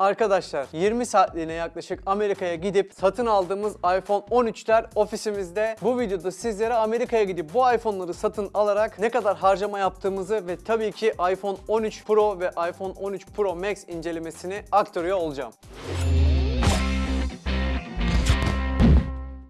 Arkadaşlar 20 saatliğine yaklaşık Amerika'ya gidip satın aldığımız iPhone 13'ler ofisimizde. Bu videoda sizlere Amerika'ya gidip bu iPhone'ları satın alarak ne kadar harcama yaptığımızı ve tabii ki iPhone 13 Pro ve iPhone 13 Pro Max incelemesini aktarıyor olacağım.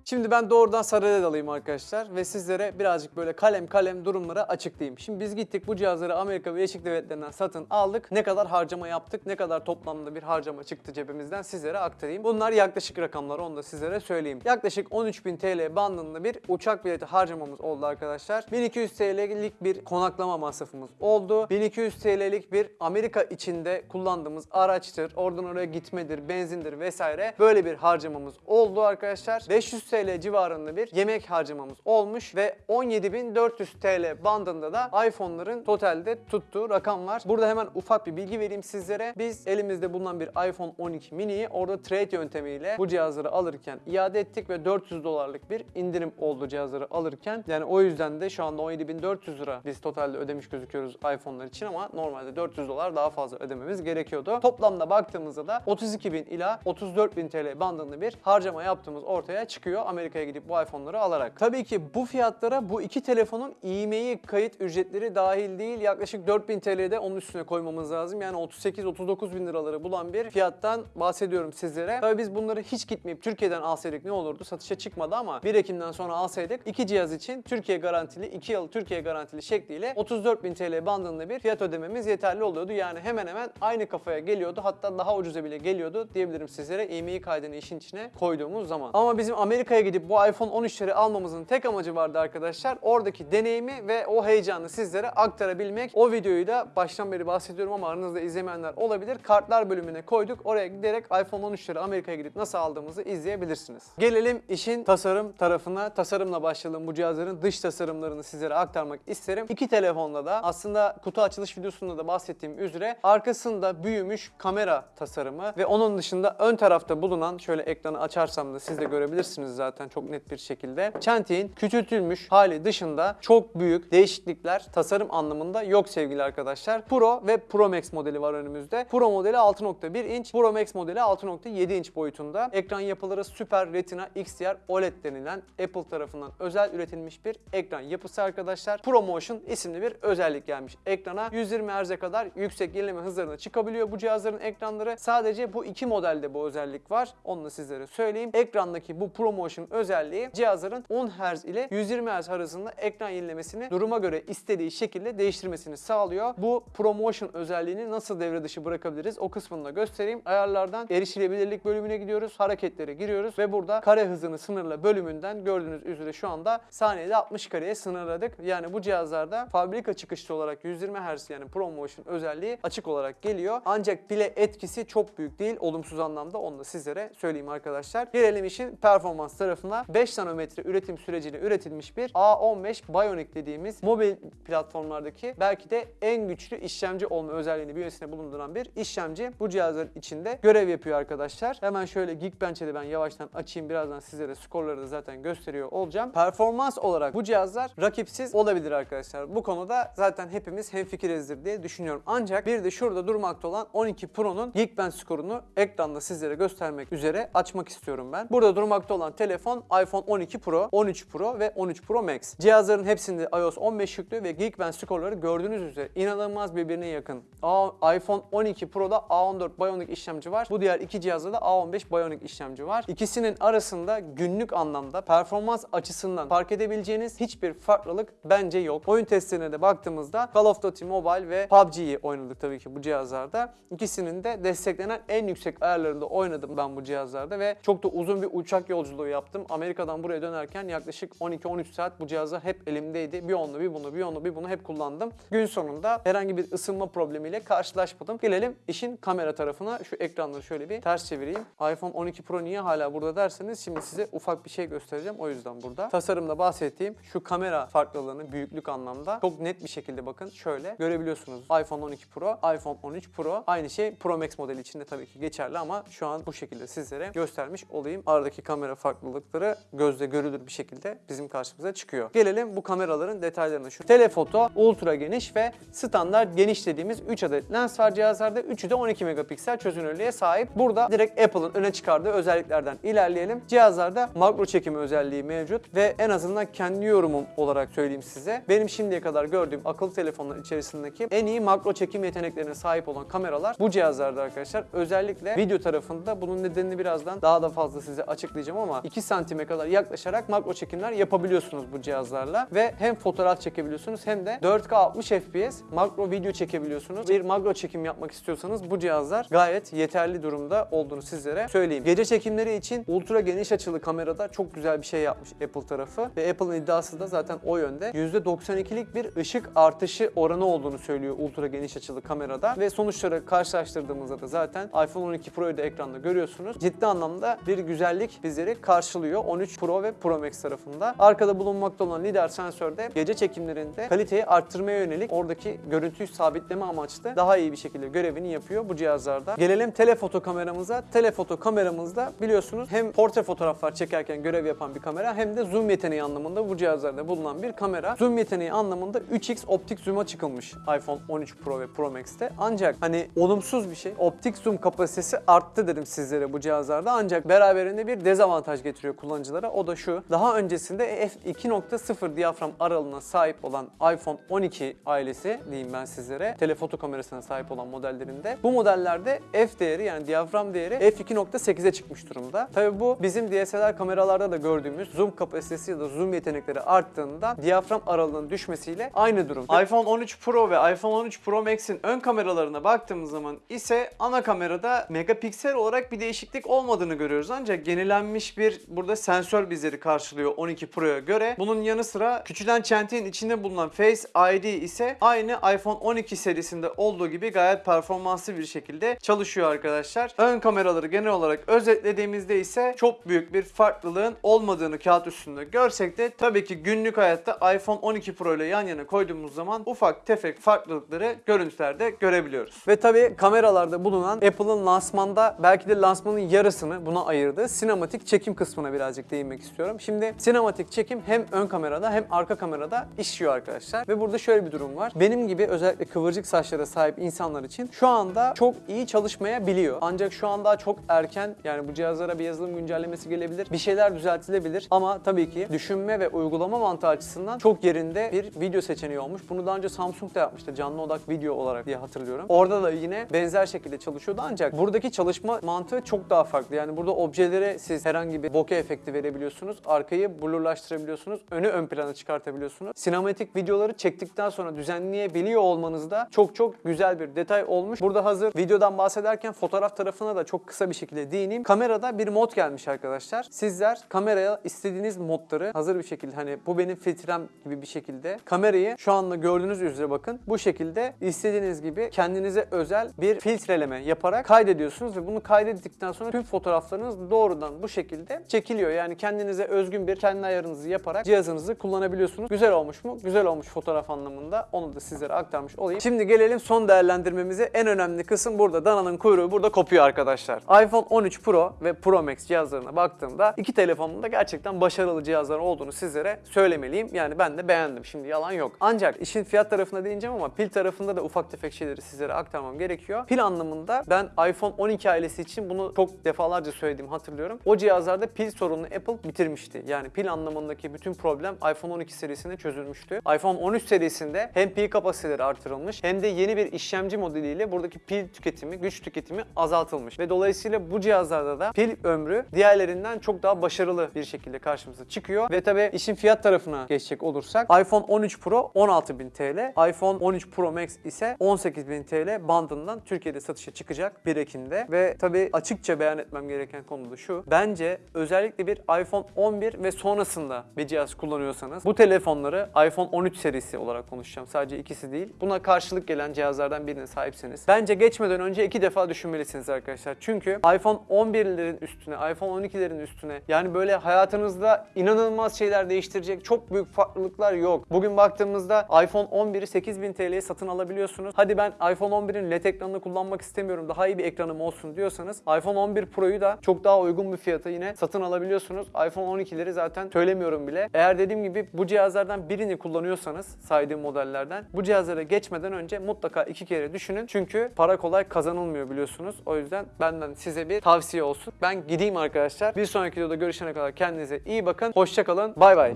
Şimdi ben doğrudan Sarı'ya dalayım arkadaşlar ve sizlere birazcık böyle kalem kalem durumları açıklayayım. Şimdi biz gittik bu cihazları Amerika Birleşik Devletleri'nden satın aldık. Ne kadar harcama yaptık, ne kadar toplamda bir harcama çıktı cebimizden sizlere aktarayım. Bunlar yaklaşık rakamlar onu da sizlere söyleyeyim. Yaklaşık 13.000 TL bandında bir uçak bileti harcamamız oldu arkadaşlar. 1200 TL'lik bir konaklama masrafımız oldu. 1200 TL'lik bir Amerika içinde kullandığımız araçtır. Oradan oraya gitmedir, benzindir vesaire. Böyle bir harcamamız oldu arkadaşlar. 500 TL civarında bir yemek harcamamız olmuş ve 17.400 TL bandında da iPhone'ların totalde tuttuğu rakam var. Burada hemen ufak bir bilgi vereyim sizlere. Biz elimizde bulunan bir iPhone 12 mini'yi orada trade yöntemiyle bu cihazları alırken iade ettik ve 400 dolarlık bir indirim oldu cihazları alırken. Yani o yüzden de şu anda 17.400 lira biz totalde ödemiş gözüküyoruz iPhone'lar için ama normalde 400 dolar daha fazla ödememiz gerekiyordu. Toplamda baktığımızda da 32.000 ila 34.000 TL bandında bir harcama yaptığımız ortaya çıkıyor Amerika'ya gidip bu iPhone'ları alarak. Tabii ki bu fiyatlara bu iki telefonun IMEI kayıt ücretleri dahil değil. Yaklaşık 4000 TL'de onun üstüne koymamız lazım. Yani 38-39 bin liraları bulan bir fiyattan bahsediyorum sizlere. Tabii biz bunları hiç gitmeyip Türkiye'den alsaydık ne olurdu? Satışa çıkmadı ama 1 Ekim'den sonra alsaydık iki cihaz için Türkiye garantili, 2 yıl Türkiye garantili şekliyle 34 bin TL bandında bir fiyat ödememiz yeterli oluyordu. Yani hemen hemen aynı kafaya geliyordu. Hatta daha ucuza bile geliyordu diyebilirim sizlere IMEI kaydını işin içine koyduğumuz zaman. Ama bizim Amerika'ya gidip bu iPhone 13'leri almamızın tek amacı vardı arkadaşlar. Oradaki deneyimi ve o heyecanı sizlere aktarabilmek. O videoyu da baştan beri bahsediyorum ama aranızda izlemeyenler olabilir. Kartlar bölümüne koyduk. Oraya giderek iPhone 13'leri Amerika'ya gidip nasıl aldığımızı izleyebilirsiniz. Gelelim işin tasarım tarafına. Tasarımla başlayalım. Bu cihazların dış tasarımlarını sizlere aktarmak isterim. İki telefonda da aslında kutu açılış videosunda da bahsettiğim üzere arkasında büyümüş kamera tasarımı ve onun dışında ön tarafta bulunan şöyle ekranı açarsam da siz de görebilirsiniz zaten çok net bir şekilde. Çentiğin küçültülmüş hali dışında çok büyük değişiklikler tasarım anlamında yok sevgili arkadaşlar. Pro ve Pro Max modeli var önümüzde. Pro modeli 6.1 inç, Pro Max modeli 6.7 inç boyutunda. Ekran yapıları Super Retina XDR OLED denilen Apple tarafından özel üretilmiş bir ekran yapısı arkadaşlar. ProMotion isimli bir özellik gelmiş ekrana. 120 Hz'e kadar yüksek yenileme hızlarına çıkabiliyor bu cihazların ekranları. Sadece bu iki modelde bu özellik var. Onu da sizlere söyleyeyim. Ekrandaki bu ProMotion özelliği cihazların 10 Hz ile 120 Hz arasında ekran yenilemesini duruma göre istediği şekilde değiştirmesini sağlıyor. Bu ProMotion özelliğini nasıl devre dışı bırakabiliriz o kısmını da göstereyim. Ayarlardan erişilebilirlik bölümüne gidiyoruz. Hareketlere giriyoruz ve burada kare hızını sınırla bölümünden gördüğünüz üzere şu anda saniyede 60 kareye sınırladık. Yani bu cihazlarda fabrika çıkışlı olarak 120 Hz yani ProMotion özelliği açık olarak geliyor. Ancak pile etkisi çok büyük değil. Olumsuz anlamda onu da sizlere söyleyeyim arkadaşlar. Gelelim işin performans tarafına. 5 nanometre üretim süreciyle üretilmiş bir A15 Bionic dediğimiz mobil platformlardaki belki de en güçlü işlemci olma özelliğini bünyesine bulunduran bir işlemci bu cihazların içinde görev yapıyor arkadaşlar. Hemen şöyle Geekbench'e de ben yavaştan açayım. Birazdan sizlere skorları da zaten gösteriyor olacağım. Performans olarak bu cihazlar rakipsiz olabilir arkadaşlar. Bu konuda zaten hepimiz hemfikirizdir diye düşünüyorum. Ancak bir de şurada durmakta olan 12 Pro'nun Geekbench skorunu ekranda sizlere göstermek üzere açmak istiyorum ben. Burada durmakta olan telefon iPhone 12 Pro, 13 Pro ve 13 Pro Max. Cihazların hepsinde iOS 15 yüklü ve Geekbench skorları gördüğünüz üzere inanılmaz birbirine yakın. A- iPhone 12 Pro'da A14 Bionic işlemci var. Bu diğer iki cihazda da A15 Bionic işlemci var. İkisinin arasında günlük anlamda performans açısından fark edebileceğiniz hiçbir farklılık bence yok. Oyun testlerine de baktığımızda Call of Duty Mobile ve PUBG'yi oynadık tabii ki bu cihazlarda. İkisinin de desteklenen en yüksek ayarlarında oynadım ben bu cihazlarda ve çok da uzun bir uçak yolculuğu yaptım. Amerika'dan buraya dönerken yaklaşık 12-13 saat bu cihazlar hep elimdeydi. Bir onu bir bunu bir onu bir bunu hep kullandım. Gün sonunda herhangi bir ısınma problemiyle karşılaşmadım. Gelelim işin kamera tarafına. Şu ekranları şöyle bir ters çevireyim. iPhone 12 Pro niye hala burada derseniz şimdi size ufak bir şey göstereceğim. O yüzden burada. Tasarımda bahsettiğim şu kamera farklılığını büyüklük anlamda çok net bir şekilde bakın şöyle görebiliyorsunuz. iPhone 12 Pro, iPhone 13 Pro. Aynı şey Pro Max modeli için de tabii ki geçerli ama şu an bu şekilde sizlere göstermiş olayım. Aradaki kamera farklılığı farklılıkları gözle görülür bir şekilde bizim karşımıza çıkıyor. Gelelim bu kameraların detaylarına. Şu telefoto, ultra geniş ve standart geniş dediğimiz 3 adet lens var cihazlarda. Üçü de 12 megapiksel çözünürlüğe sahip. Burada direkt Apple'ın öne çıkardığı özelliklerden ilerleyelim. Cihazlarda makro çekimi özelliği mevcut ve en azından kendi yorumum olarak söyleyeyim size. Benim şimdiye kadar gördüğüm akıllı telefonlar içerisindeki en iyi makro çekim yeteneklerine sahip olan kameralar bu cihazlarda arkadaşlar. Özellikle video tarafında bunun nedenini birazdan daha da fazla size açıklayacağım ama 2 santime kadar yaklaşarak makro çekimler yapabiliyorsunuz bu cihazlarla ve hem fotoğraf çekebiliyorsunuz hem de 4K 60 FPS makro video çekebiliyorsunuz. Bir makro çekim yapmak istiyorsanız bu cihazlar gayet yeterli durumda olduğunu sizlere söyleyeyim. Gece çekimleri için ultra geniş açılı kamerada çok güzel bir şey yapmış Apple tarafı ve Apple'ın iddiası da zaten o yönde. %92'lik bir ışık artışı oranı olduğunu söylüyor ultra geniş açılı kamerada ve sonuçları karşılaştırdığımızda da zaten iPhone 12 Pro'yu da ekranda görüyorsunuz. Ciddi anlamda bir güzellik bizleri karşılıyor 13 Pro ve Pro Max tarafında. Arkada bulunmakta olan lidar sensör de gece çekimlerinde kaliteyi arttırmaya yönelik oradaki görüntüyü sabitleme amaçlı daha iyi bir şekilde görevini yapıyor bu cihazlarda. Gelelim telefoto kameramıza. Telefoto kameramızda biliyorsunuz hem portre fotoğraflar çekerken görev yapan bir kamera hem de zoom yeteneği anlamında bu cihazlarda bulunan bir kamera. Zoom yeteneği anlamında 3x optik zoom'a çıkılmış iPhone 13 Pro ve Pro Max'te. Ancak hani olumsuz bir şey. Optik zoom kapasitesi arttı dedim sizlere bu cihazlarda. Ancak beraberinde bir dezavantaj getiriyor kullanıcılara. O da şu. Daha öncesinde f2.0 diyafram aralığına sahip olan iPhone 12 ailesi diyeyim ben sizlere. Telefoto kamerasına sahip olan modellerinde. Bu modellerde f değeri yani diyafram değeri f2.8'e çıkmış durumda. Tabi bu bizim DSLR kameralarda da gördüğümüz zoom kapasitesi ya da zoom yetenekleri arttığında diyafram aralığının düşmesiyle aynı durum. iPhone 13 Pro ve iPhone 13 Pro Max'in ön kameralarına baktığımız zaman ise ana kamerada megapiksel olarak bir değişiklik olmadığını görüyoruz. Ancak yenilenmiş bir burada sensör bizleri karşılıyor 12 Pro'ya göre. Bunun yanı sıra küçülen çenteğin içinde bulunan Face ID ise aynı iPhone 12 serisinde olduğu gibi gayet performanslı bir şekilde çalışıyor arkadaşlar. Ön kameraları genel olarak özetlediğimizde ise çok büyük bir farklılığın olmadığını kağıt üstünde görsek de tabii ki günlük hayatta iPhone 12 Pro ile yan yana koyduğumuz zaman ufak tefek farklılıkları görüntülerde görebiliyoruz. Ve tabii kameralarda bulunan Apple'ın lansmanda belki de lansmanın yarısını buna ayırdığı sinematik çekim kısmına birazcık değinmek istiyorum. Şimdi sinematik çekim hem ön kamerada hem arka kamerada işliyor arkadaşlar. Ve burada şöyle bir durum var. Benim gibi özellikle kıvırcık saçlara sahip insanlar için şu anda çok iyi çalışmayabiliyor. Ancak şu an daha çok erken yani bu cihazlara bir yazılım güncellemesi gelebilir. Bir şeyler düzeltilebilir ama tabii ki düşünme ve uygulama mantığı açısından çok yerinde bir video seçeneği olmuş. Bunu daha önce Samsung da yapmıştı. Canlı odak video olarak diye hatırlıyorum. Orada da yine benzer şekilde çalışıyordu ancak buradaki çalışma mantığı çok daha farklı. Yani burada objelere siz herhangi bir bokeh efekti verebiliyorsunuz. Arkayı blurlaştırabiliyorsunuz. Önü ön plana çıkartabiliyorsunuz. Sinematik videoları çektikten sonra düzenleyebiliyor olmanız da çok çok güzel bir detay olmuş. Burada hazır videodan bahsederken fotoğraf tarafına da çok kısa bir şekilde değineyim. Kamerada bir mod gelmiş arkadaşlar. Sizler kameraya istediğiniz modları hazır bir şekilde hani bu benim filtrem gibi bir şekilde kamerayı şu anda gördüğünüz üzere bakın bu şekilde istediğiniz gibi kendinize özel bir filtreleme yaparak kaydediyorsunuz ve bunu kaydettikten sonra tüm fotoğraflarınız doğrudan bu şekilde çekiliyor. Yani kendinize özgün bir kendi ayarınızı yaparak cihazınızı kullanabiliyorsunuz. Güzel olmuş mu? Güzel olmuş fotoğraf anlamında. Onu da sizlere aktarmış olayım. Şimdi gelelim son değerlendirmemize. En önemli kısım burada. Dananın kuyruğu burada kopuyor arkadaşlar. iPhone 13 Pro ve Pro Max cihazlarına baktığımda iki telefonun da gerçekten başarılı cihazlar olduğunu sizlere söylemeliyim. Yani ben de beğendim. Şimdi yalan yok. Ancak işin fiyat tarafına değineceğim ama pil tarafında da ufak tefek şeyleri sizlere aktarmam gerekiyor. Pil anlamında ben iPhone 12 ailesi için bunu çok defalarca söylediğimi hatırlıyorum. O cihazlarda pil sorununu Apple bitirmişti. Yani pil anlamındaki bütün problem iPhone 12 serisinde çözülmüştü. iPhone 13 serisinde hem pil kapasiteleri artırılmış hem de yeni bir işlemci modeliyle buradaki pil tüketimi, güç tüketimi azaltılmış. Ve dolayısıyla bu cihazlarda da pil ömrü diğerlerinden çok daha başarılı bir şekilde karşımıza çıkıyor. Ve tabi işin fiyat tarafına geçecek olursak iPhone 13 Pro 16.000 TL, iPhone 13 Pro Max ise 18.000 TL bandından Türkiye'de satışa çıkacak 1 Ekim'de. Ve tabi açıkça beyan etmem gereken konu da şu. Bence özellikle bir iPhone 11 ve sonrasında bir cihaz kullanıyorsanız bu telefonları iPhone 13 serisi olarak konuşacağım. Sadece ikisi değil. Buna karşılık gelen cihazlardan birine sahipseniz. Bence geçmeden önce iki defa düşünmelisiniz arkadaşlar. Çünkü iPhone 11'lerin üstüne, iPhone 12'lerin üstüne yani böyle hayatınızda inanılmaz şeyler değiştirecek çok büyük farklılıklar yok. Bugün baktığımızda iPhone 11'i 8000 TL'ye satın alabiliyorsunuz. Hadi ben iPhone 11'in LED ekranını kullanmak istemiyorum. Daha iyi bir ekranım olsun diyorsanız iPhone 11 Pro'yu da çok daha uygun bir fiyata yine satın satın alabiliyorsunuz. iPhone 12'leri zaten söylemiyorum bile. Eğer dediğim gibi bu cihazlardan birini kullanıyorsanız saydığım modellerden bu cihazlara geçmeden önce mutlaka iki kere düşünün. Çünkü para kolay kazanılmıyor biliyorsunuz. O yüzden benden size bir tavsiye olsun. Ben gideyim arkadaşlar. Bir sonraki videoda görüşene kadar kendinize iyi bakın. Hoşçakalın. Bay bay.